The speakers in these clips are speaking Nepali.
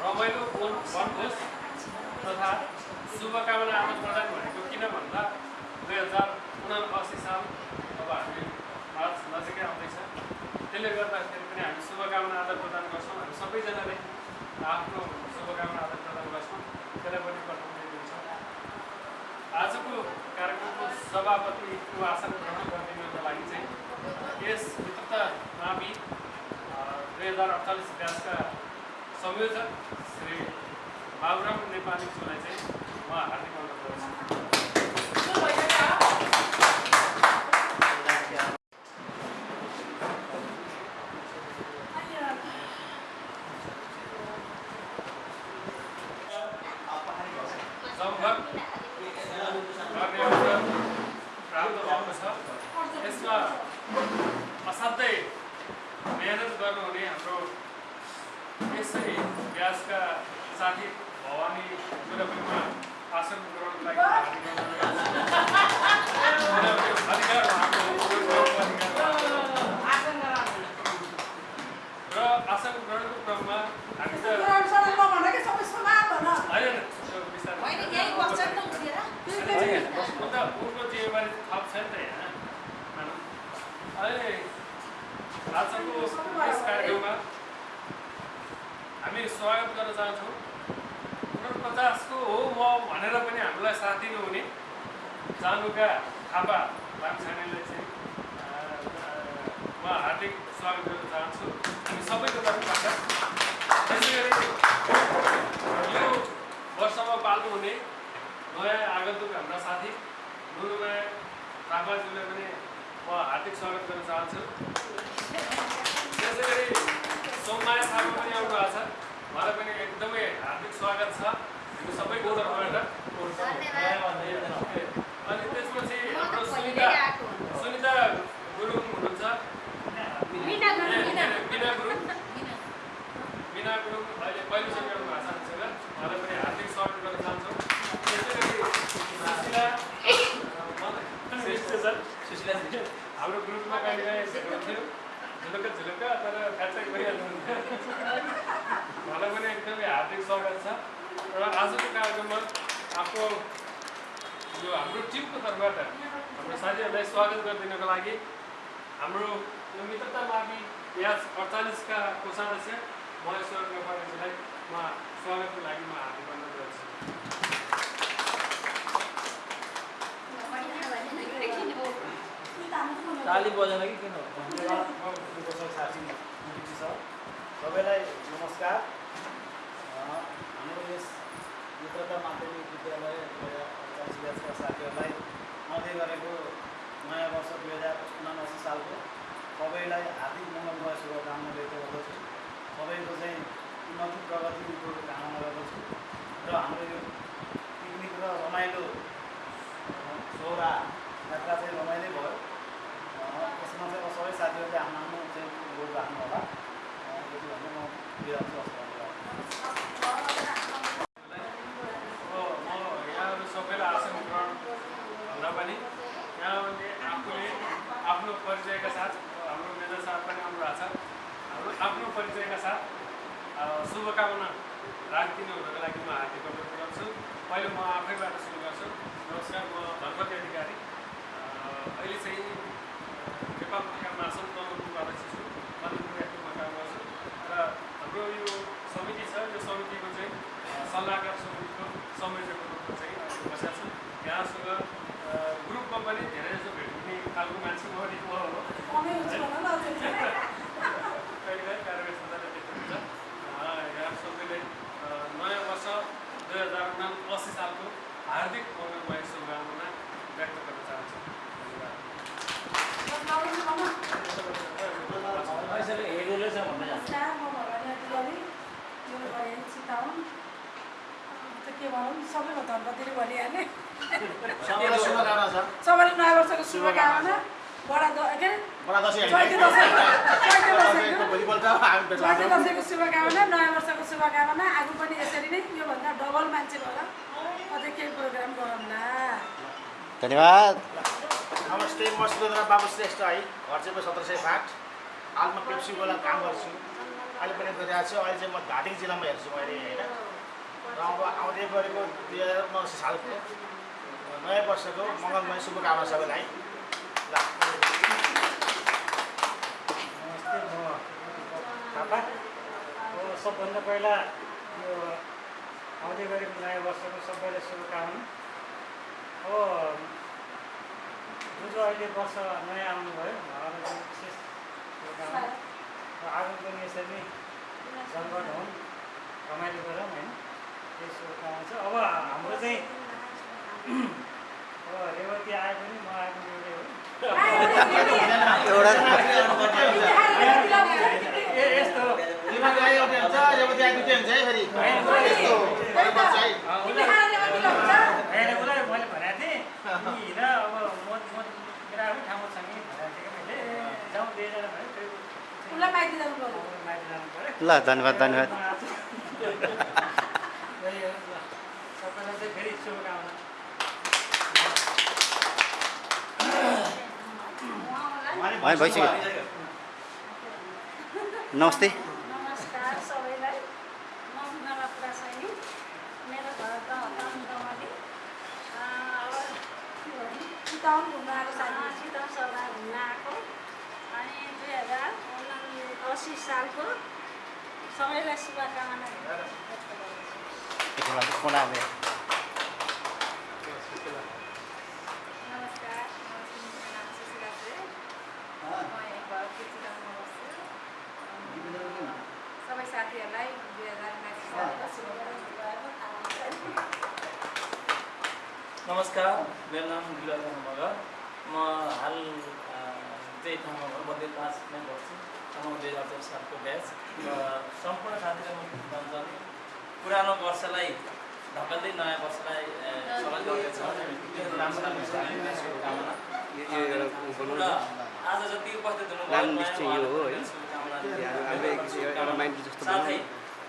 रमाइलो वन वनभोज तथा शुभकामना आदान प्रदान भनेको किन भन्दा दुई हजार उनासी साल अब हामी मार्च नजिकै आउँदैछ। त्यसले गर्दाखेरि पनि हामी शुभकामना आदान प्रदान गर्छौँ। हामी सबैजनाले आफ्नो शुभकामना आदान प्रदान गर्छौँ। त्यसलाई पनि पठाउँदै दिन्छौँ। आजको कार्यक्रमको सभापतिको आसन ग्रहण गरिदिनको लागि चाहिँ यस मित्रता मावि दुई हजार अडचालिस ब्यासका संयोजक श्री बाबुराम नेपालीज्यूलाई चाहिँ म हार्दिक अनुरोध गर्छु जमघट गर्ने अवसर प्राप्त भएको छ यसमा असाध्यै मेहनत गर्नुहुने हाम्रो यसै व्यासका साथी भवानी गुरुमा आसन ग्रहणको लागि हार्दिक अनुरोध गर्छु। किनभने अधिकार उहाँको अधिकार हो। र आसन ग्रहणको क्रममा हामी त होइन त्यो बिस्तारै उनको जिम्मेवारी थप छ नि त। अहिले आजको यस कार्यक्रममा हामी स्वागत गर्न चाहन्छौँ उनपचासको हो म भनेर पनि हामीलाई साथ दिनुहुने जानुका थापा लामछानेलाई चाहिँ म हार्दिक स्वागत गर्न चाहन्छु हामी सबैको तर्फबाट त्यसै गरी यो वर्षमा पाल्नुहुने नयाँ आगन्तुक हाम्रा साथी नुरुमाया थापाज्यूलाई पनि म हार्दिक स्वागत गर्न चाहन्छु। त्यसै गरी सोममाया थापा पनि आउनु भएको छ। उहाँलाई पनि एकदमै हार्दिक स्वागत छ। हामी सबैको तर्फबाट अनि त्यसपछि हाम्रो सुनिता सुनिता गुरुङ हुनुहुन्छ। बिना गुरुङ बिना गुरुङ। अहिले पहिलोचोटि आउनु भएको छ हामीसँग उहाँलाई पनि हार्दिक स्वागत गर्न चाहन्छौँ त्यसै गरी सुशीला अँ, श्रेष्ठ सर हाम्रो ग्रुपमा कहिले काहीँ भेट हुन्थ्यो झुलुक्क झुलुक्क तर फ्याचक भइहाल्नुहुन्थ्यो उहाँलाई पनि एकदमै हार्दिक स्वागत छ। र आजको कार्यक्रममा आफ्नो यो हाम्रो टिमको तर्फबाट हाम्रो साथीहरूलाई स्वागत गरिदिनको लागि हाम्रो यो मित्रता मावि ब्याज अडचालिसका कोषाध्यक्ष महेश्वर नेपालीजीलाई म स्वागतको लागि म हार्दिक अनुरोध गर्छु ताली बजाउन कि किन धन्यवाद म उपसर साथी मुक्ति छ सबैलाई नमस्कार अँ, हाम्रो यस मित्रता माध्यमिक विद्यालय दुई हजार अडचालिस ब्याचका साथीहरूलाई आउँदै गरेको नयाँ वर्ष दुई हजार उनासी सालको सबैलाई हार्दिक मङ्गलमय शुभकामना व्यक्त गर्दछु सबैको चाहिँ उन्नति प्रगतिको कामना गर्दछु र हाम्रो यो पिकनिक र रमाइलो अँ, सोह्रा यात्रा चाहिँ रमाइलो भयो अँ, यसमा चाहिँ अब सबै साथीहरूले आफ्नो आफ्नो चाहिँ रोल राख्नु होला अँ, यति भन्दै म बिराउँछु हस् धन्यवाद अब म यहाँहरू सबैलाई आसन ग्रहण भन्दा पनि यहाँहरूले आफूले आफ्नो परिचयका साथ हाम्रो मेजर साथ पनि आउनु भएको छ हाम्रो आफ्नो परिचयका साथ अ, शुभकामना राखिदिनु हुनको लागि म हार्दिक अनुरोध गर्छु पहिले म आफैबाट सुरु गर्छु नमस्कार म धनपति अधिकारी अ, अहिले चाहिँ नेपाल पत्रिका महासङ्घ तनहुको अध्यक्ष छु मधुपुर एफएममा काम गर्छु र हाम्रो यो समिति छ यो समितिको चाहिँ अ, सल्लाहकार समितिको संयोजकको रूपमा चाहिँ अहिले बसेको छु ग्रुपमा पनि धेरै जसो भेट हुने खालको मान्छे म पनि म हो कहिले काहीँ कार्यव्यस्तताले त्यस्तो हुन्छ यहाँ सबैले नयाँ वर्ष दुई हजार उनासी सालको हार्दिक मङ्गलमय शुभकामना व्यक्त गर्न चाहन्छु के भनौँ सबैको धनपतिले भनिहालेँ सबैले नयाँ वर्षको शुभकामना बडा के दसैँको शुभकामना नयाँ वर्षको शुभकामना आज पनि यसरी नै योभन्दा डबल मान्छे भएर अझै केही प्रोग्राम गरौँला धन्यवाद नमस्ते म सुरेन्द्र बाबु श्रेष्ठ है घर चाहिँ सत्र सय फाट हालमा पेप्सीवाला काम गर्छु अहिले पनि गरिरहेको छु अहिले चाहिँ म धादिङ जिल्लामा हेर्छु मैले होइन र अब आउँदै गरेको दुई हजार उनासी सालको नयाँ वर्षको मङ्गलमय शुभकामना सबैलाई। नमस्ते म थापा। सबभन्दा पहिला यो आउँदै गरेको नयाँ वर्षको सबैलाई शुभकामना। हो जुन चाहिँ अहिले वर्ष नयाँ आउनुभयो उहाँलाई विशेष शुभकामना। र आगो पनि यसरी नै जमघट हुन् रमाइलो गरौँ होइन? त्यही शुभकामना छ। अब हाम्रो चाहिँ रेवती आए पनि म आएको यस्तो उसलाई मैले भनेको थिएँ हिँड अब म मेरो ठाउँमा छ कि भनेको थिएँ मैले जाउँ दुईजना ल धन्यवाद धन्यवाद. सबैलाई चाहिँ फेरि शुभकामना भइसक्यो नमस्ते नमस्कार सबैलाई म मेरो घर घुम्न आएको सभा घुम्न आएको अनि दुई हजार असी सालको सबैलाई शुभकामना व्यक्त गर्दछु नमस्कार मेरो नाम सुशीला श्रेष्ठ म यहाँ घर किचिरामा बस्छु सबै उन्नाइस सालको शुभकामना नमस्कार मेरो नाम गिरिराज मगर म हाल त्यही ठाउँमा मध्य पाँचमै बस्छु म दुई हजार चौध सालको ब्याच र सम्पूर्ण साथीहरू म भन्छन् पुरानो वर्षलाई ढकल्दै नयाँ वर्षलाई स्वागत गर्दछ राम्रो राम्रो शुभकामना र आज जति उपस्थित हुनुभयो साथै।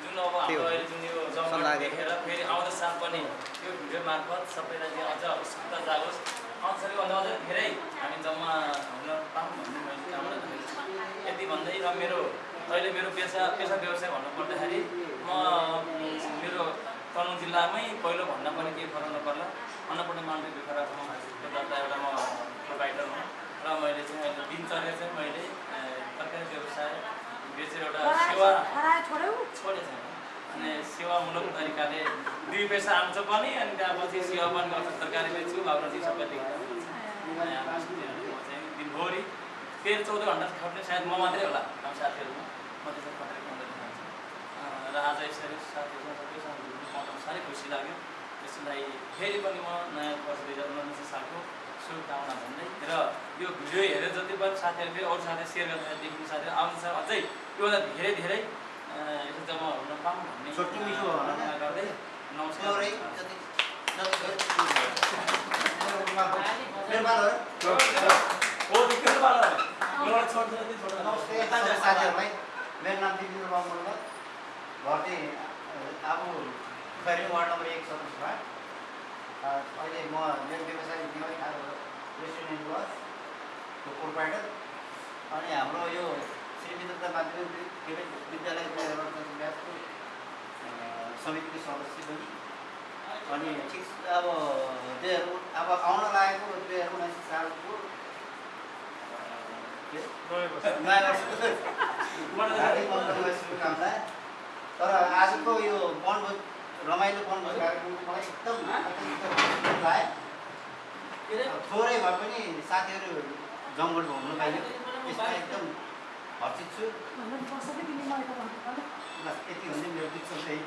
जुन अब हाम्रो अहिले जुन यो सल्लाह देखेर फेरि आउँदो साल पनि यो भिडियो मार्फत सबैलाई चाहिँ अझ उत्सुकता जाओस् आउँछ भन्दा अझ धेरै हामी जम्मा हुन पाऊँ भन्ने मैले कामना गरेको छु। यति भन्दै र मेरो अहिले मेरो पेसा पेसा व्यवसाय भन्नुपर्दाखेरि म मेरो तनहुँ जिल्लामै पहिलो भन्दा पनि केही फरक नपर्ला। अन्नपूर्ण मान्दै भिखराको एउटा एउटा म प्रोभाइडर हुँ। र मैले चाहिँ अहिले दिनचर्या चाहिँ मैले तरकारी व्यवसाय बेचेर एउटा सेवा छोडेको छैन अनि सेवामूलक तरिकाले दुई पैसा आउँछ पनि अनि त्यहाँपछि सेवा पनि गर्छ। तरकारी बेच्छु बाबु चाहिँ सबै चाहिँ दिनभरि तेह्र चौध घन्टा खट्ने सायद म मात्रै होला। हाम्रो साथीहरूमा म त्यसरी खटेर खान्छु अँ, र आज यसरी साथीहरूसँग सबैसँग साह्रै खुसी लाग्यो। त्यसलाई फेरि पनि म नयाँ वर्ष दुई हजार उनासी सालको शुभकामना भन्दै र यो भिडियो हेरेर जति पनि साथीहरू फेरि अरू साथी सेयर गर्दा देख्ने साथीहरू आउँछ अझै योभन्दा धेरै धेरै जम्मा हुन पाऊँ भन्ने गर्दै नमस्कार साथीहरूलाई मेरो नाम दिपेन्द्र बाबु घर चाहिँ अब खैरी वार्ड नम्बर एक सदस्य अहिले म मेरो व्यवसाय नेवारी खाएको रेस्टुरेन्ट बसको प्रोभाइडर अनि हाम्रो यो श्री मित्रता माध्यमिक विद्यालय अ, समितिको सदस्य पनि। अनि ठिक अब दुई हजार अब आउन लागेको दुई हजार उनासी सालको नयाँ वर्षको शुभकामना तर आजको यो वनभोज रमाइलो वनभोज कार्यक्रमको मलाई एकदम लाग्यो। थोरै भए पनि साथीहरू जमघट घुम्नु पाइयो। त्यसमा एकदम हर्षित छु। बस यति भन्दै मेरो छ त्यही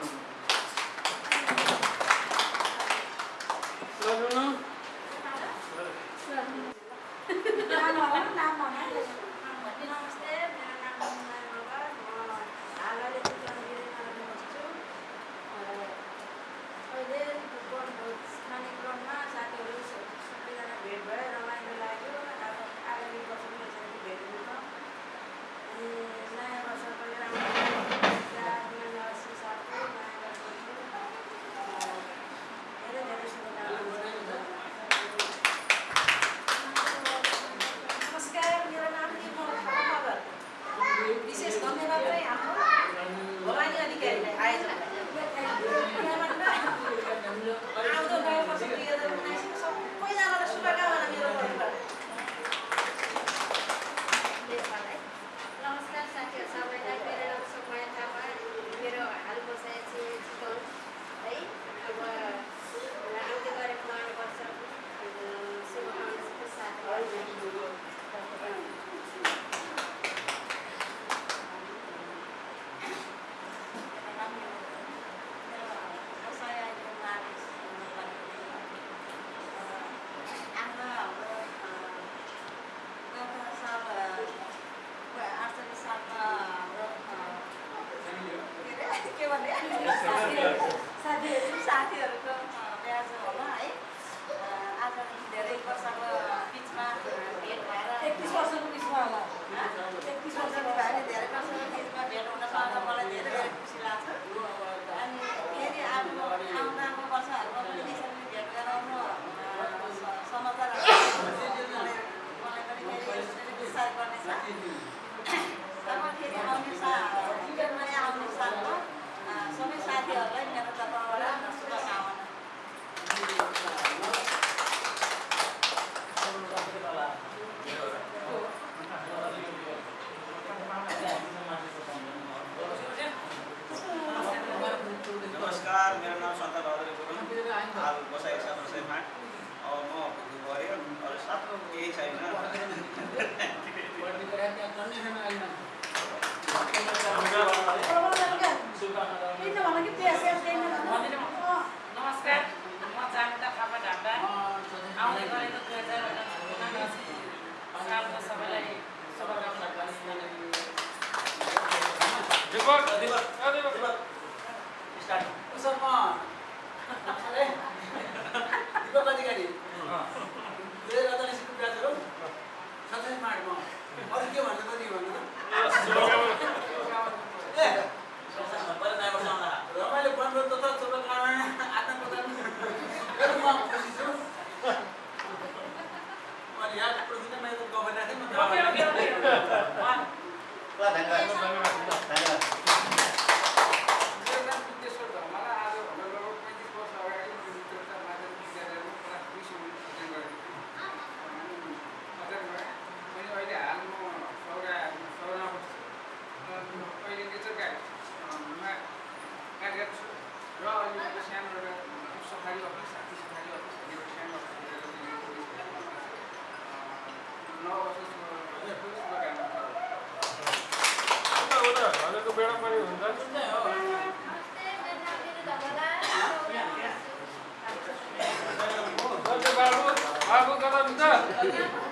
Yeah.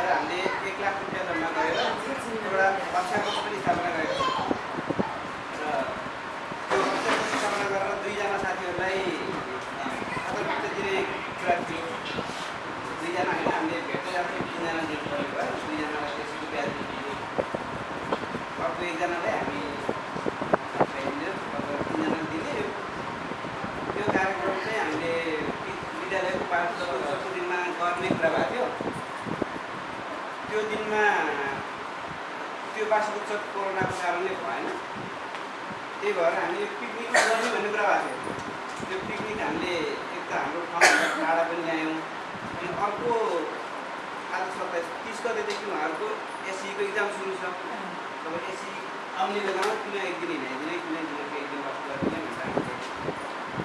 हामीले एक लाख रुपियाँ जम्मा गरेर एउटा कक्षाको पनि स्थापना बासी उच्च कोरोनाको कारणले भएन त्यही भएर हामीले पिकनिक जाने भन्ने कुरा भएको थियो। त्यो पिकनिक हामीले एक त हाम्रो ठाउँभन्दा टाढा पनि ल्यायौँ अनि अर्को आज सत्ताइस तिस गतेदेखि उहाँहरूको एससीको इक्जाम सुरु छ। अब एसी आउने बेलामा किन एक दिन हिँडाइदिने किन दिनको एक दिन बस्नु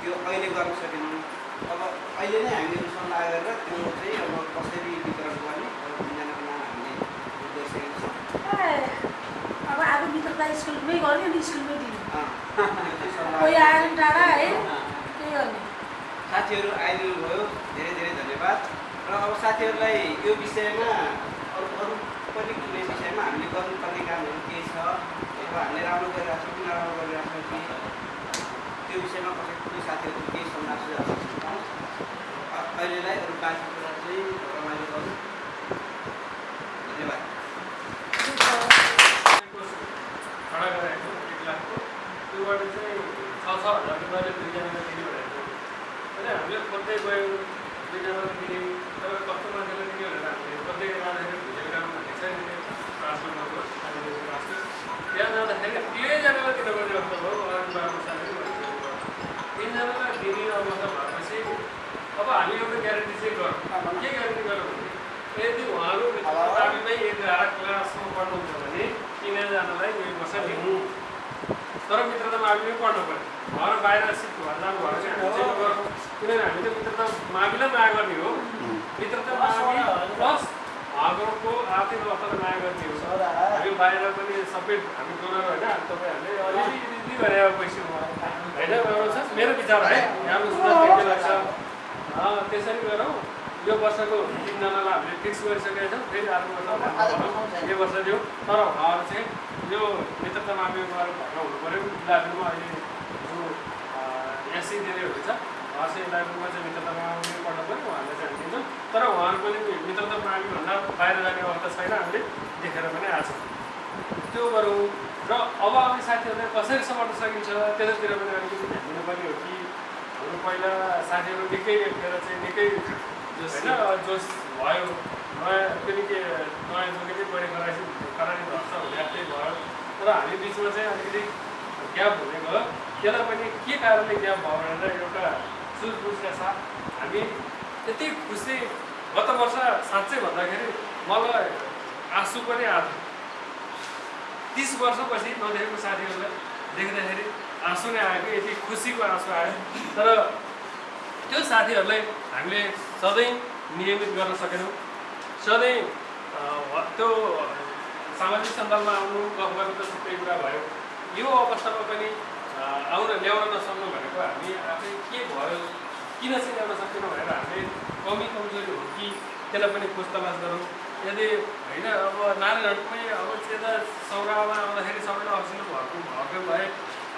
त्यो अहिले गर्न सकेनौँ। अब अहिले नै हामीले सल्लाह गरेर त्यो चाहिँ अब कसरी वितरण गर्ने मित्रता स्कुलमै गर्यो नि स्कुलमै दिनु कोही आयो टाढा है। त्यही गर्ने साथीहरू आइदिनु भयो धेरै धेरै धन्यवाद। र अब साथीहरूलाई यो विषयमा अरू अरू पनि कुनै विषयमा हामीले गर्नुपर्ने कामहरू के छ अब हामीले राम्रो गरिरहेको छौँ कि नराम्रो गरिरहेको छौँ कि त्यो विषयमा कसै कुनै साथीहरू केही सल्लाह सुझाव अहिलेलाई अरू बाँकी कुरा चाहिँ रमाइलो गरौँ धन्यवाद खडा गराएको एक लाखको त्योबाट चाहिँ छ छ हजार रुपियाँले दुईजनालाई दिने भनेको होइन हामीले खोज्दै गयौँ दुईजनालाई दिने तर कस्तो मान्छेलाई दिने भनेर हामीले खोज्दै जाँदाखेरि भुजेल काम भन्ने छ नि ट्रान्सफरमा गयो हामीले ट्रान्सफर त्यहाँ जाँदाखेरि तिनैजनालाई दिनुपर्ने अवस्था भयो अरू बाबु साथी भनिसकेको तिनजनालाई दिने अवस्था भएपछि अब हामी एउटा ग्यारेन्टी चाहिँ गरौँ के ग्यारेन्टी गरौँ भने यदि उहाँहरू दाबीमै यदि क्लासमा पढ्नुहुन्छ भने तिनैजनालाई यो वर्ष लिनु तर मित्रता माविमै पढ्नु पऱ्यो उहाँहरू बाहिर सिफ्ट भएर जानु भयो भने हामी चाहिँ किनभने हामी त मित्रता माविलाई माया गर्ने हो मित्रता मावि प्लस उहाँहरूको आर्थिक अवस्थालाई माया गर्ने हो हामी बाहिर पनि सबै हामी डोनर होइन तपाईँहरूले अलिअलि अलिअलि गरे अब पैसा होइन मेरो विचार है राम्रो सुझाव लाग्छ त्यसरी गरौँ यो वर्षको तिनजनालाई हामीले फिक्स गरिसकेका छौँ फेरि अर्को वर्ष यो वर्ष दिउँ तर उहाँहरू चाहिँ यो मित्रता मावि गएर भर्ना हुनु पऱ्यो। इलाबुमा अहिले जो दिनेहरू छ उहाँ चाहिँ इलाबुमा चाहिँ मित्रता मावि पढ्नु पऱ्यो उहाँहरूले चाहिँ हामी दिन्छौँ तर उहाँहरूको पनि मित्रता माविभन्दा बाहिर जाने अवस्था छैन हामीले देखेर पनि आएको छ। त्यो गरौँ। र अब आउने साथीहरूलाई कसरी समात्न सकिन्छ त्यतातिर पनि अलिकति ध्यान दिनुपर्ने हो कि हाम्रो पहिला साथीहरू निकै एकखेर चाहिँ निकै होइन जोस भयो। नयाँ पनि के नयाँ जोगी चाहिँ बढी गराएपछि करारी धर्छ भने त्यही भयो। तर हामी बिचमा चाहिँ अलिकति ग्याप हुने गयो त्यसलाई पनि के कारणले ग्याप भयो भनेर एउटा सुझबुझका साथ हामी यति खुसी गत वर्ष साँच्चै भन्दाखेरि मलाई आँसु पनि आएको तिस वर्षपछि नदेखेको साथीहरूलाई देख्दाखेरि आँसु नै आयो कि यति खुसीको आँसु आयो। तर त्यो साथीहरूलाई हामीले सधैँ नियमित गर्न सकेनौँ। सधैँ त्यो सामाजिक सञ्जालमा आउनु गफ गर्नु त थुप्रै कुरा भयो। यो अवस्थामा पनि आउन ल्याउन नसक्नु भनेको हामी आफै के भयो किन चाहिँ ल्याउन सकेनौँ भनेर हामीले कमी कमजोरी हो कि त्यसलाई पनि खोज तलास गरौँ। यदि होइन अब नानीहरूमै अब यता सौरामा आउँदाखेरि सबैलाई अक्सिजन भएको भएको भए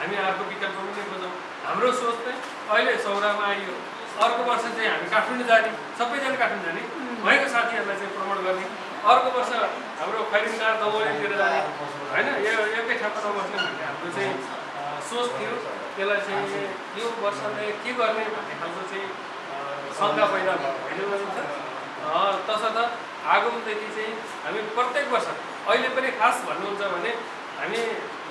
हामी अर्को विकल्प पनि खोजौँ। हाम्रो सोच चाहिँ अहिले सौरामा आइयो। अर्को वर्ष चाहिँ हामी काठमाडौँ जाने सबैजना काठमाडौँ जाने। भएको साथीहरूलाई चाहिँ प्रमोट गर्ने। अर्को वर्ष हाम्रो खैरिङकार दमौलीतिर जाने। होइन यो एकै ठाउँमा नबस्ने भन्ने हाम्रो चाहिँ सोच थियो। त्यसलाई चाहिँ यो वर्षले के गर्ने भन्ने खालको चाहिँ शङ्का पैदा भयो। भनिन्छ तसर्थ आगमदेखि चाहिँ हामी प्रत्येक वर्ष अहिले पनि खास भन्नुहुन्छ भने हामी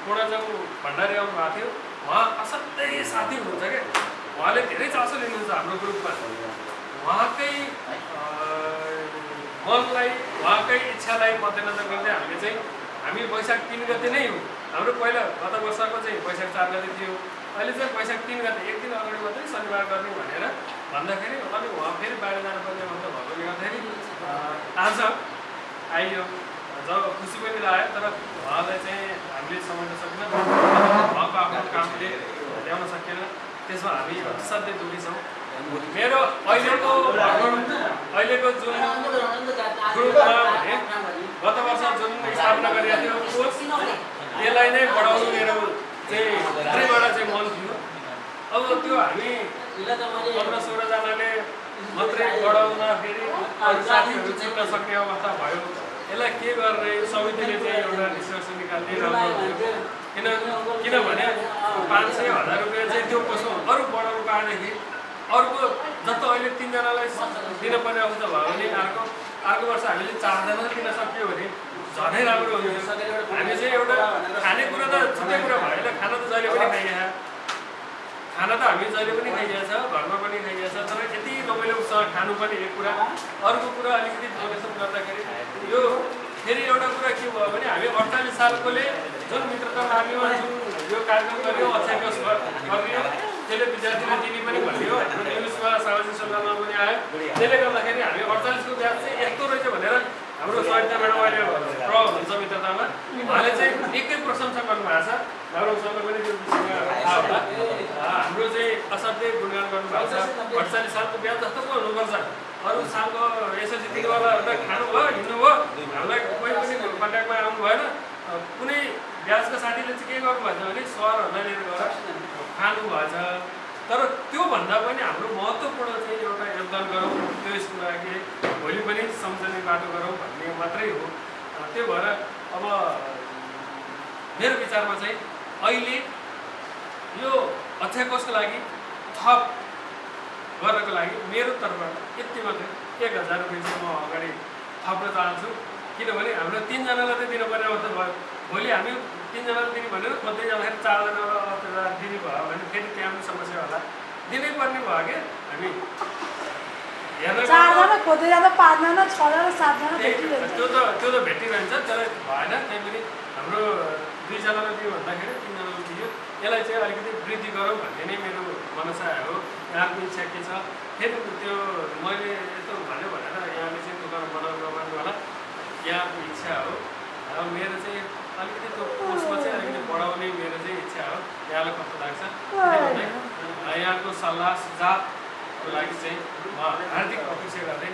पूर्णजङ भण्डारी आउनु भएको थियो। उहाँ असाध्यै साथी हुनुहुन्छ क्या। उहाँले धेरै चासो लिनुहुन्छ हाम्रो ग्रुपमा। उहाँकै मनलाई उहाँकै इच्छालाई मध्यनजर गर्दै हामीले चाहिँ हामी वैशाख तिन गते नै हो। हाम्रो पहिला गत वर्षको चाहिँ वैशाख चार गते थियो। अहिले चाहिँ वैशाख तिन गते एक दिन अगाडि मात्रै शनिबार गर्ने भनेर भन्दाखेरि अनि उहाँ फेरि बाहिर जानुपर्ने अवस्था भएकोले गर्दाखेरि आज आइयो। जब खुसी पनि लाग्यो तर उहाँलाई चाहिँ हामीले समाउन सकेन। उहाँको आफ्नो कामले ल्याउन सकेन। त्यसमा हामी असाध्यै दुःखी छौँ मेरो अहिलेको अहिलेको जुन गत वर्ष जुन स्थापना गरिएको थियो कोच त्यसलाई नै बढाउनु मेरो चाहिँ भित्रैबाट चाहिँ मन थियो। अब त्यो हामी पन्ध्र सोह्रजनाले मात्रै बढाउँदाखेरि साथीहरू चिन्न सक्ने अवस्था भयो। यसलाई के गर्ने समितिले चाहिँ एउटा निष्कर्ष निकाल्ने राम्रो किन किनभने पाँच सय हजार रुपियाँ चाहिँ त्यो कसो अरू बढाउनु पाएदेखि अर्को जस्तो अहिले तिनजनालाई दिनुपर्ने अवस्था भयो भने अर्को अर्को वर्ष हामीले चारजना दिन सक्यो भने झनै राम्रो हुन्थ्यो हामी चाहिँ एउटा खानेकुरा त छुट्टै कुरा होइन खाना त जहिले पनि खाइएको खाना त हामी जहिले पनि खाइएको छ घरमा पनि खाइएको छ तर यति रमाइलोसँग खानु पनि एक कुरा। अर्को कुरा अलिकति डोनेसन गर्दाखेरि यो फेरि एउटा कुरा के भयो भने हामी अडचालिस सालकोले जुन मित्रता मार्गीमा जुन यो कार्यक्रम गरियो अक्षयकोष गरियो। त्यसले विद्यार्थीलाई दिने पनि भनियो हाम्रो न्युजमा सामाजिक सञ्जालमा पनि आयो। त्यसले गर्दाखेरि हामी अडचालिसको ब्याज चाहिँ यस्तो रहेछ भनेर हाम्रो सरिता म्याडम अहिले प्र हुनुहुन्छ मित्रतामा। उहाँले चाहिँ एकै प्रशंसा गर्नुभएको छ। गौरव सरले पनि त्यो विषयमा हाम्रो चाहिँ असाध्यै गुणगान गर्नुभएको छ। अडचालिस सालको ब्याज जस्तो पो हुनुपर्छ। अरू सालको एसएलसी दिनेवालाहरूलाई खानुभयो हिँड्नुभयो। हामीलाई कोही पनि कन्ट्याक्टमा आउनु भएन कुनै ब्याजको साथीले चाहिँ के गर्नुभएछ भने सरहरूलाई लिएर गएर खानुभएछ तर त्योभन्दा पनि हाम्रो महत्त्वपूर्ण चाहिँ एउटा योगदान गरौँ। त्यो यसको लागि भोलि पनि सम्झने बाटो गरौँ भन्ने मात्रै हो। त्यो भएर अब मेरो विचारमा चाहिँ अहिले यो अध्यक्षको लागि थप गर्नको लागि मेरो तर्फबाट यति मात्रै। एक हजार रुपियाँ चाहिँ म अगाडि थप्न चाहन्छु। किनभने हाम्रो तिनजनालाई त दिनुपर्ने अवस्था भयो। भोलि हामी तिनजनालाई दिने भनेर खोज्दै जाँदाखेरि अवस्था दिने भयो भने फेरि त्यहाँ पनि समस्या होला। दिनै पर्ने भयो क्या हामी त्यो त त्यो त भेटिरहन्छ त्यसलाई भएन। त्यही पनि हाम्रो दुईजनालाई दियो भन्दाखेरि तिनजनालाई दियो। यसलाई चाहिँ अलिकति वृद्धि गरौँ भन्ने नै मेरो मनसा हो। यहाँको इच्छा के छ? फेरि त्यो मैले यस्तो भन्यो भनेर यहाँले चाहिँ दोकान बनाउनु होला। यहाँको इच्छा हो। र मेरो चाहिँ अलिकति त्यो पोस्टमा चाहिँ अलिकति बढाउने मेरो चाहिँ इच्छा हो। यहाँलाई कस्तो लाग्छ? अ, यहाँको सल्लाह सुझावको लागि चाहिँ म हार्दिक अपेक्षा गर्दै